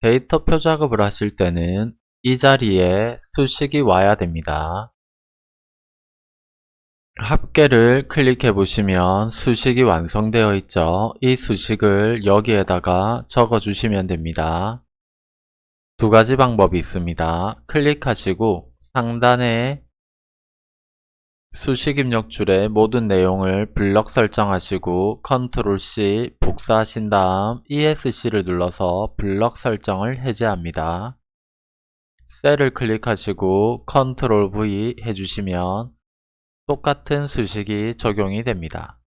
데이터 표 작업을 하실 때는 이 자리에 수식이 와야 됩니다. 합계를 클릭해 보시면 수식이 완성되어 있죠. 이 수식을 여기에다가 적어 주시면 됩니다. 두 가지 방법이 있습니다. 클릭하시고 상단에 수식 입력 줄에 모든 내용을 블럭 설정하시고 컨트롤 C 복사하신 다음 ESC를 눌러서 블럭 설정을 해제합니다. 셀을 클릭하시고 컨트롤 V 해주시면 똑같은 수식이 적용이 됩니다.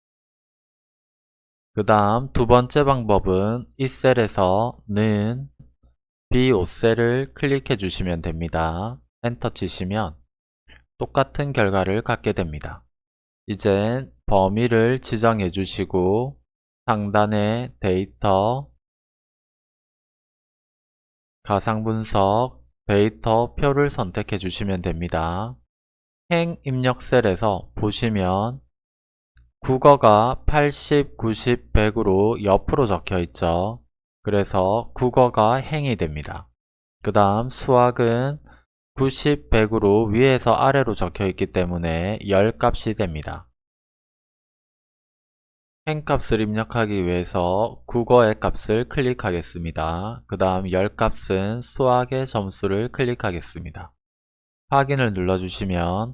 그 다음 두 번째 방법은 이 셀에서 는 B5셀을 클릭해 주시면 됩니다. 엔터 치시면 똑같은 결과를 갖게 됩니다. 이제 범위를 지정해 주시고 상단에 데이터, 가상분석, 데이터 표를 선택해 주시면 됩니다. 행 입력 셀에서 보시면 국어가 80, 90, 100으로 옆으로 적혀 있죠. 그래서 국어가 행이 됩니다. 그 다음 수학은 90, 100으로 위에서 아래로 적혀 있기 때문에 열 값이 됩니다. 행 값을 입력하기 위해서 국어의 값을 클릭하겠습니다. 그 다음 열 값은 수학의 점수를 클릭하겠습니다. 확인을 눌러주시면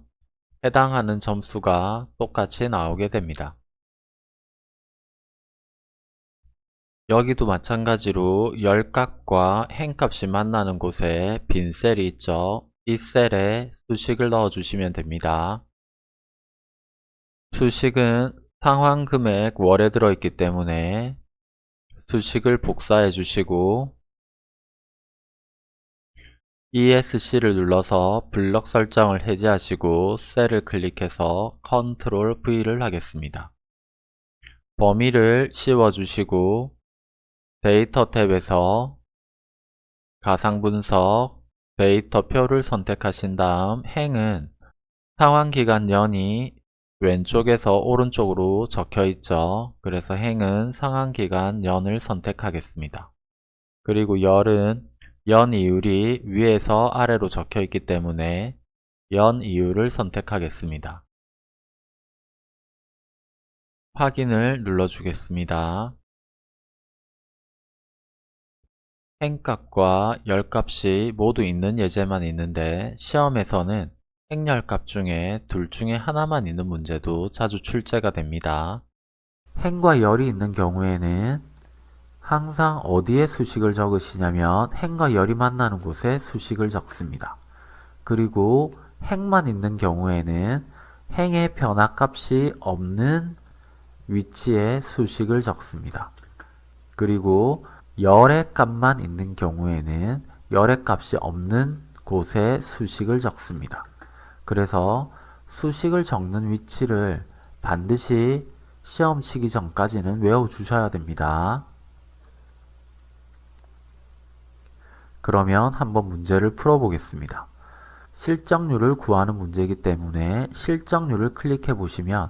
해당하는 점수가 똑같이 나오게 됩니다. 여기도 마찬가지로 열값과 행값이 만나는 곳에 빈 셀이 있죠. 이 셀에 수식을 넣어 주시면 됩니다. 수식은 상환금액 월에 들어있기 때문에 수식을 복사해 주시고 ESC를 눌러서 블럭 설정을 해제하시고 셀을 클릭해서 컨트롤 V를 하겠습니다. 범위를 씌워주시고 데이터 탭에서 가상분석 데이터표를 선택하신 다음 행은 상환기간 연이 왼쪽에서 오른쪽으로 적혀 있죠. 그래서 행은 상환기간 연을 선택하겠습니다. 그리고 열은 연 이율이 위에서 아래로 적혀 있기 때문에 연 이율을 선택하겠습니다. 확인을 눌러주겠습니다. 행값과 열값이 모두 있는 예제만 있는데 시험에서는 행열값 중에 둘 중에 하나만 있는 문제도 자주 출제가 됩니다. 행과 열이 있는 경우에는 항상 어디에 수식을 적으시냐면 행과 열이 만나는 곳에 수식을 적습니다. 그리고 행만 있는 경우에는 행의 변화값이 없는 위치에 수식을 적습니다. 그리고 열의 값만 있는 경우에는 열의 값이 없는 곳에 수식을 적습니다. 그래서 수식을 적는 위치를 반드시 시험 치기 전까지는 외워주셔야 됩니다. 그러면 한번 문제를 풀어보겠습니다. 실적률을 구하는 문제이기 때문에 실적률을 클릭해 보시면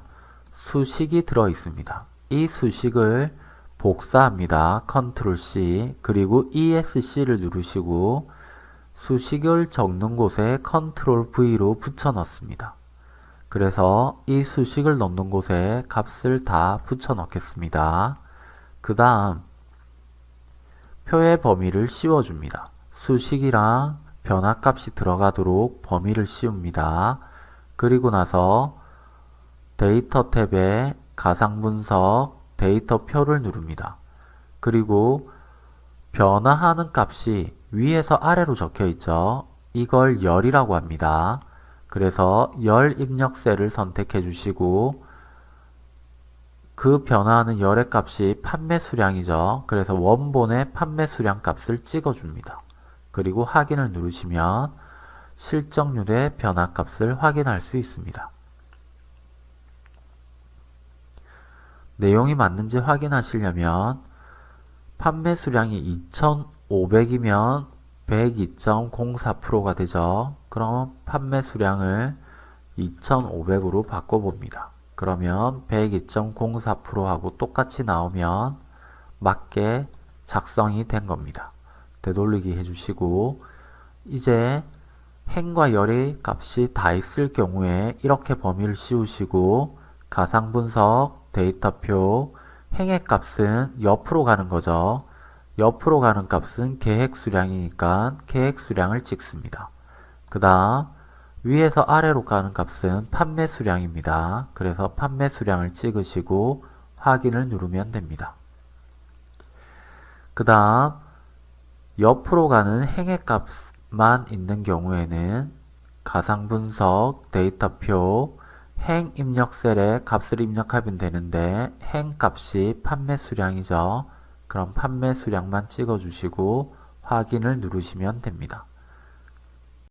수식이 들어 있습니다. 이 수식을 복사합니다. 컨트롤 C 그리고 ESC를 누르시고 수식을 적는 곳에 컨트롤 V로 붙여 넣습니다. 그래서 이 수식을 넣는 곳에 값을 다 붙여 넣겠습니다. 그 다음 표의 범위를 씌워줍니다. 수식이랑 변화값이 들어가도록 범위를 씌웁니다. 그리고 나서 데이터 탭에 가상분석 데이터 표를 누릅니다. 그리고 변화하는 값이 위에서 아래로 적혀 있죠. 이걸 열이라고 합니다. 그래서 열 입력셀을 선택해 주시고 그 변화하는 열의 값이 판매 수량이죠. 그래서 원본의 판매 수량 값을 찍어줍니다. 그리고 확인을 누르시면 실적률의 변화 값을 확인할 수 있습니다. 내용이 맞는지 확인하시려면 판매 수량이 2,500이면 102.04%가 되죠. 그럼 판매 수량을 2,500으로 바꿔봅니다. 그러면 102.04%하고 똑같이 나오면 맞게 작성이 된 겁니다. 되돌리기 해주시고 이제 행과 열의 값이 다 있을 경우에 이렇게 범위를 씌우시고 가상분석 데이터표 행의 값은 옆으로 가는 거죠. 옆으로 가는 값은 계획 수량이니까 계획 수량을 찍습니다. 그 다음 위에서 아래로 가는 값은 판매 수량입니다. 그래서 판매 수량을 찍으시고 확인을 누르면 됩니다. 그 다음 옆으로 가는 행의 값만 있는 경우에는 가상분석 데이터표 행 입력 셀에 값을 입력하면 되는데 행 값이 판매 수량이죠. 그럼 판매 수량만 찍어주시고 확인을 누르시면 됩니다.